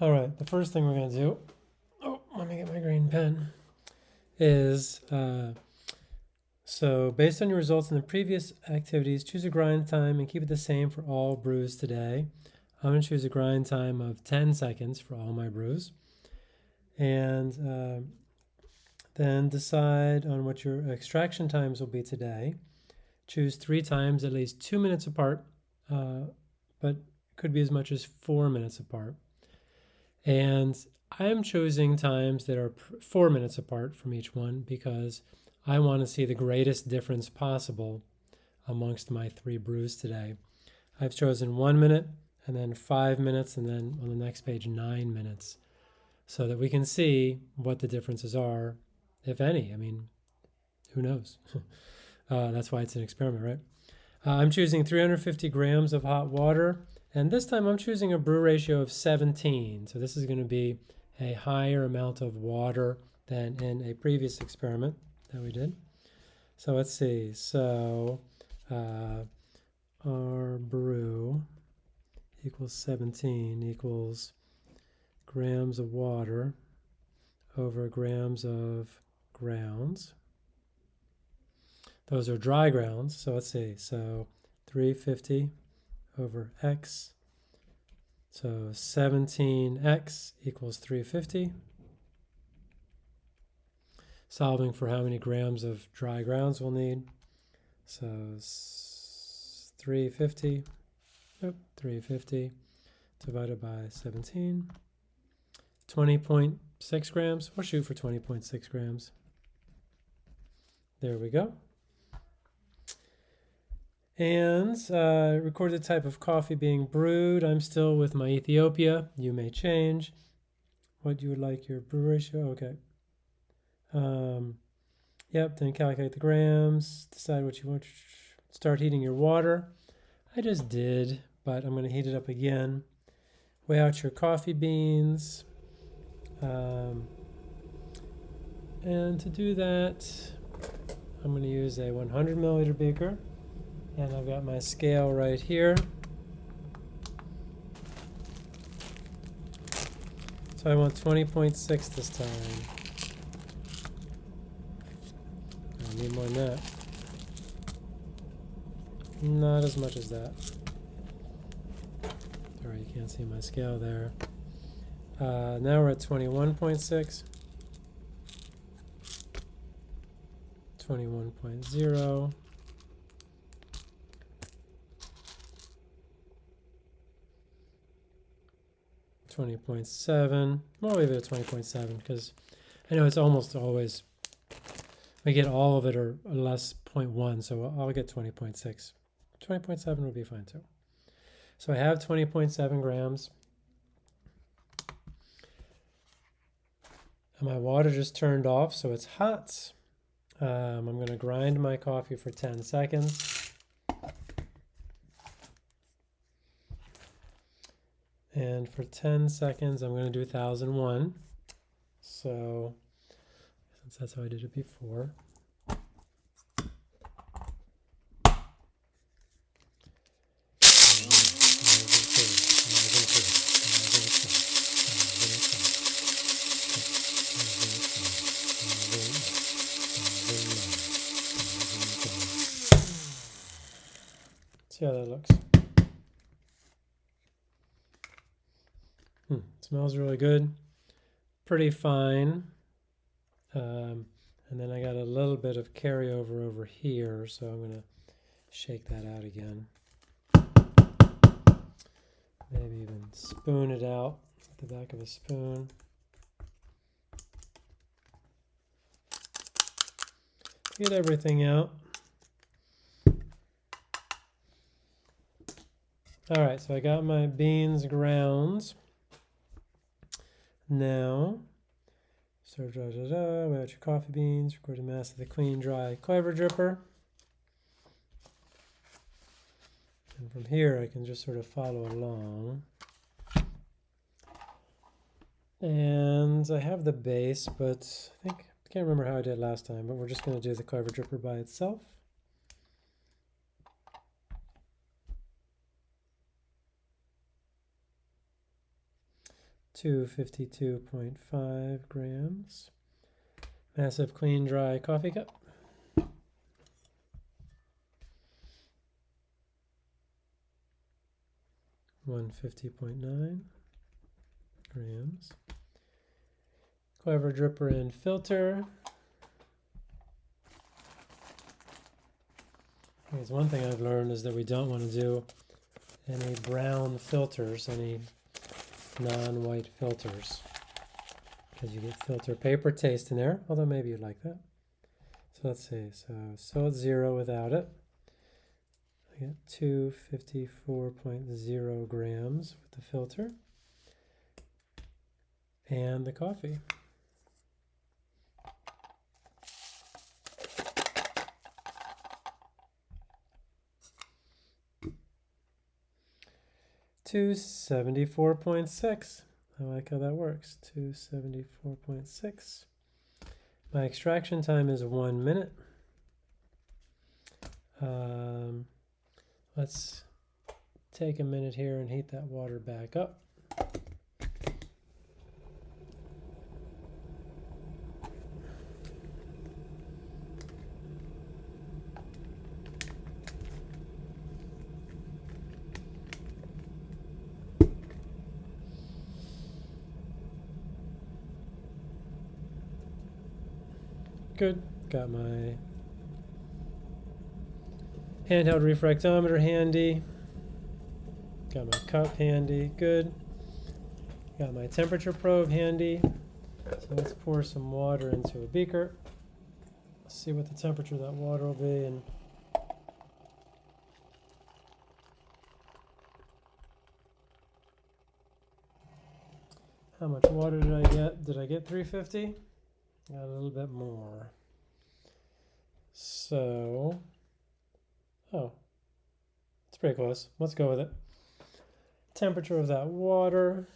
All right, the first thing we're going to do, oh, let me get my green pen, is uh, so based on your results in the previous activities, choose a grind time and keep it the same for all brews today. I'm going to choose a grind time of 10 seconds for all my brews. And uh, then decide on what your extraction times will be today. Choose three times at least two minutes apart, uh, but could be as much as four minutes apart. And I'm choosing times that are four minutes apart from each one because I want to see the greatest difference possible amongst my three brews today. I've chosen one minute and then five minutes and then on the next page nine minutes so that we can see what the differences are, if any. I mean, who knows? uh, that's why it's an experiment, right? Uh, I'm choosing 350 grams of hot water and this time I'm choosing a brew ratio of 17. So this is going to be a higher amount of water than in a previous experiment that we did. So let's see. So uh, our brew equals 17 equals grams of water over grams of grounds. Those are dry grounds. So let's see. So 350 over x. So 17x equals 350. Solving for how many grams of dry grounds we'll need. So 350, nope, 350 divided by 17. 20.6 grams. We'll shoot for 20.6 grams. There we go. And uh, record the type of coffee being brewed. I'm still with my Ethiopia. You may change what you would like your brew ratio. Okay. Um, yep, then calculate the grams, decide what you want. Start heating your water. I just did, but I'm going to heat it up again. Weigh out your coffee beans. Um, and to do that, I'm going to use a 100 milliliter beaker. And I've got my scale right here. So I want 20.6 this time. I need more than that. Not as much as that. Sorry, you can't see my scale there. Uh, now we're at 21.6. 21.0. 20.7. We'll leave it at 20.7 because I know it's almost always, we get all of it or less 0.1, so I'll get 20.6. 20.7 would be fine too. So I have 20.7 grams. And my water just turned off, so it's hot. Um, I'm going to grind my coffee for 10 seconds. And for 10 seconds, I'm going to do 1001. So, since that's how I did it before. Smells really good. Pretty fine. Um, and then I got a little bit of carryover over here, so I'm going to shake that out again. Maybe even spoon it out with the back of a spoon. Get everything out. All right, so I got my beans grounds. Now, serve da da da, weigh out your coffee beans, record the mass of the clean, dry clever dripper. And from here, I can just sort of follow along. And I have the base, but I think, I can't remember how I did last time, but we're just going to do the clever dripper by itself. 252.5 grams. Massive clean dry coffee cup. One fifty point nine grams. Clever dripper and filter. Because one thing I've learned is that we don't want to do any brown filters, any non-white filters, because you get filter paper taste in there. Although maybe you'd like that. So let's see. So so it's zero without it. I get two fifty-four point zero grams with the filter and the coffee. Point six. I like how that works. Point six. My extraction time is one minute. Um, let's take a minute here and heat that water back up. Good. Got my handheld refractometer handy. Got my cup handy. Good. Got my temperature probe handy. So let's pour some water into a beaker. See what the temperature of that water will be and how much water did I get? Did I get 350? A little bit more. So, oh, it's pretty close. Let's go with it. Temperature of that water.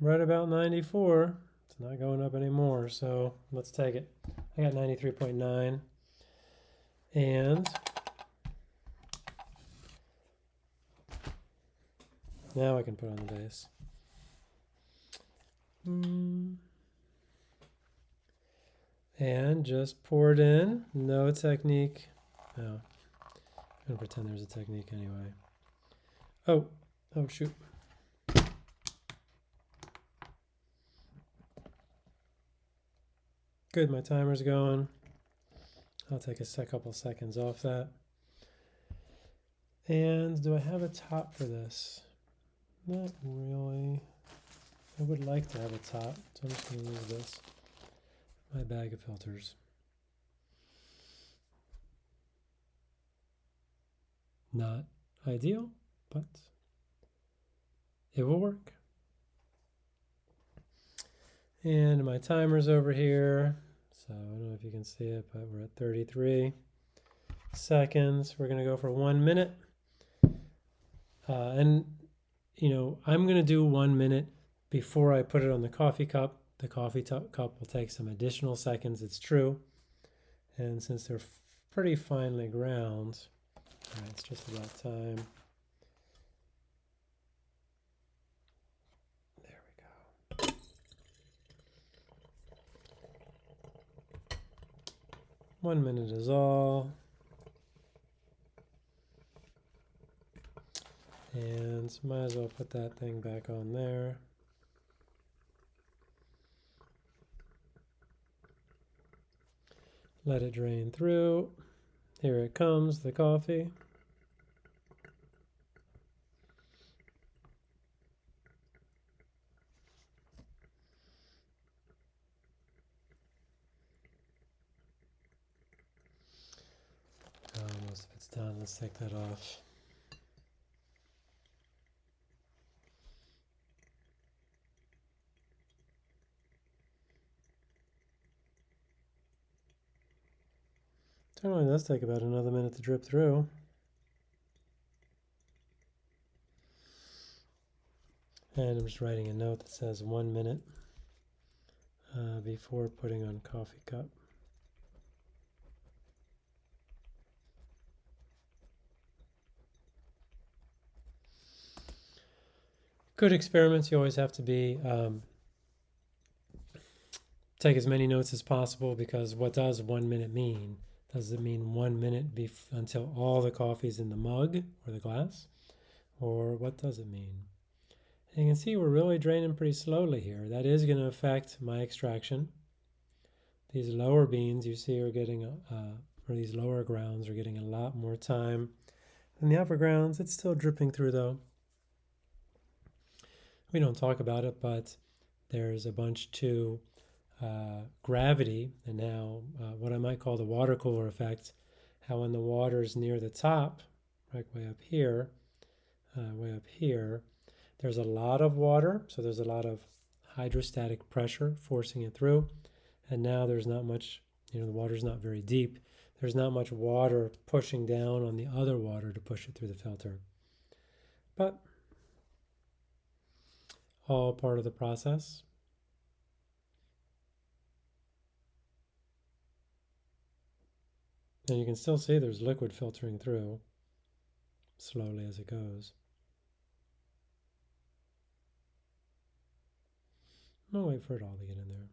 Right about 94. It's not going up anymore, so let's take it. I got 93.9. And Now I can put on the base. And just pour it in. No technique. No. I'm going to pretend there's a technique anyway. Oh, oh shoot. Good, my timer's going. I'll take a sec couple seconds off that. And do I have a top for this? Not really. I would like to have a top, so I'm just going to use this. My bag of filters. Not ideal, but it will work. And my timer's over here. So I don't know if you can see it, but we're at 33 seconds. We're going to go for one minute. Uh, and you know, I'm going to do one minute before I put it on the coffee cup. The coffee cup will take some additional seconds, it's true. And since they're pretty finely ground, it's just about time. There we go. One minute is all. And might as well put that thing back on there. Let it drain through. Here it comes, the coffee. Oh, most of it's done. Let's take that off. Turmine does take about another minute to drip through. And I'm just writing a note that says one minute uh, before putting on coffee cup. Good experiments, you always have to be um, take as many notes as possible because what does one minute mean? Does it mean one minute until all the coffee's in the mug or the glass? Or what does it mean? And you can see we're really draining pretty slowly here. That is going to affect my extraction. These lower beans you see are getting, uh, or these lower grounds are getting a lot more time than the upper grounds. It's still dripping through though. We don't talk about it, but there's a bunch to uh, gravity and now uh, what I might call the water cooler effect, how when the water is near the top, right way up here, uh, way up here, there's a lot of water, so there's a lot of hydrostatic pressure forcing it through, and now there's not much, you know, the water's not very deep. There's not much water pushing down on the other water to push it through the filter. But all part of the process. And you can still see there's liquid filtering through slowly as it goes. Gonna wait for it all to get in there.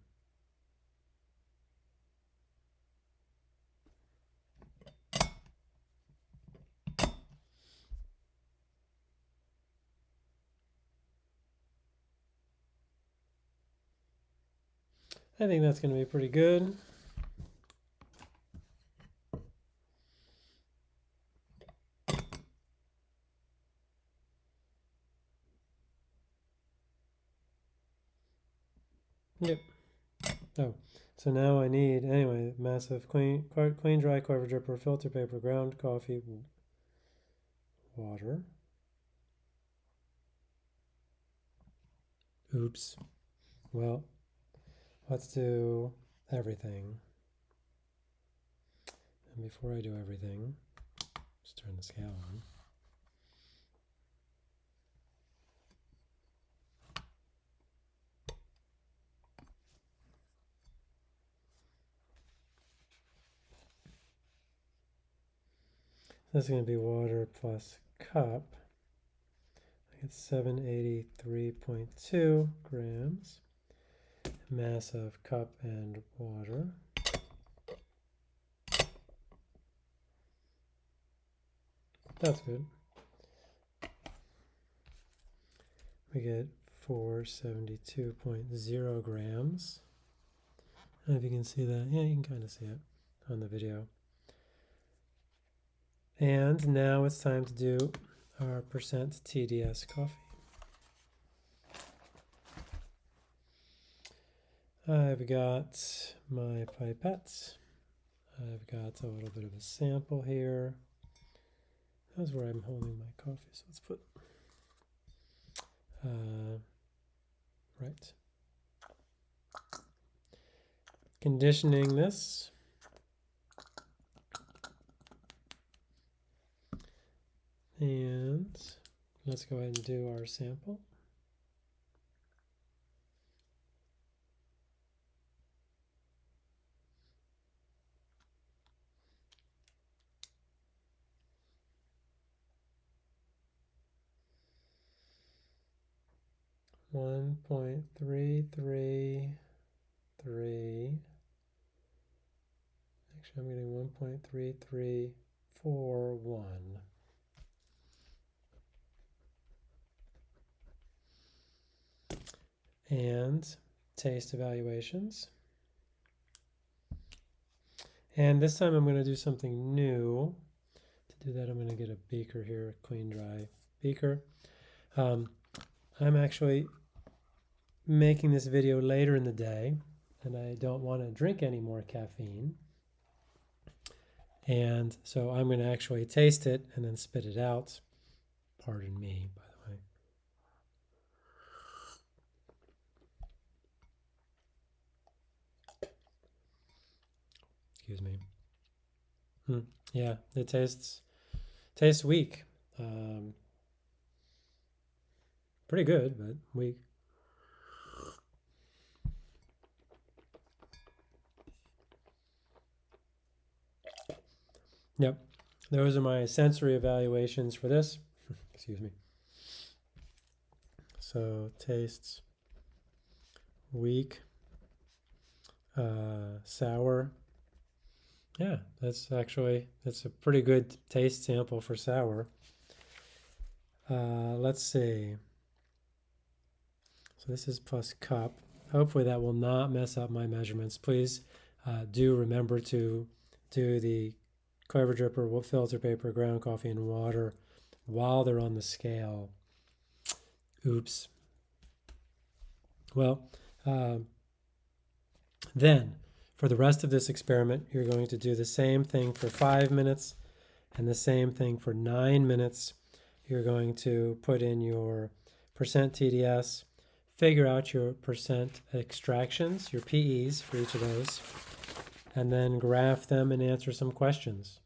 I think that's going to be pretty good. Yep. Oh, so now I need, anyway, massive clean, clean dry clever dripper, filter paper, ground coffee, water. Oops. Well, let's do everything. And before I do everything, just turn the scale on. This is going to be water plus cup. I get 783.2 grams. Mass of cup and water. That's good. We get 472.0 grams. And if you can see that, yeah, you can kind of see it on the video. And now it's time to do our percent TDS coffee. I've got my pipettes. I've got a little bit of a sample here. That's where I'm holding my coffee. So let's put, uh, right. Conditioning this. And let's go ahead and do our sample. One point three three three. Actually, I'm getting one point three three four one. And taste evaluations. And this time I'm going to do something new. To do that, I'm going to get a beaker here, a clean, dry beaker. Um, I'm actually making this video later in the day, and I don't want to drink any more caffeine. And so I'm going to actually taste it and then spit it out. Pardon me, Excuse me. Hmm. Yeah, it tastes tastes weak. Um, pretty good, but weak. Yep, those are my sensory evaluations for this. Excuse me. So tastes weak, uh, sour. Yeah, that's actually that's a pretty good taste sample for sour. Uh, let's see. So this is plus cup. Hopefully that will not mess up my measurements. Please uh, do remember to do the clever dripper, filter paper, ground coffee, and water while they're on the scale. Oops. Well, uh, then for the rest of this experiment, you're going to do the same thing for five minutes and the same thing for nine minutes. You're going to put in your percent TDS, figure out your percent extractions, your PEs for each of those, and then graph them and answer some questions.